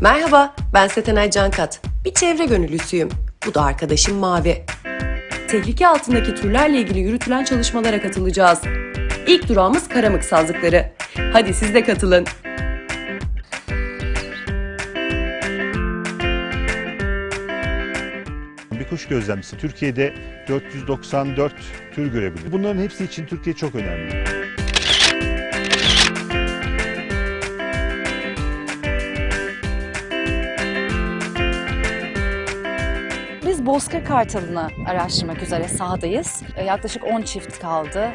Merhaba, ben Setenay Cankat. Bir çevre gönüllüsüyüm. Bu da arkadaşım Mavi. Tehlike altındaki türlerle ilgili yürütülen çalışmalara katılacağız. İlk durağımız karamık sazlıkları. Hadi siz de katılın. Bir kuş gözlemcisi Türkiye'de 494 tür görebilir. Bunların hepsi için Türkiye çok önemli. Biz Bozkır Kartalı'nı araştırmak üzere sahadayız. E, Yaklaşık 10 çift kaldı.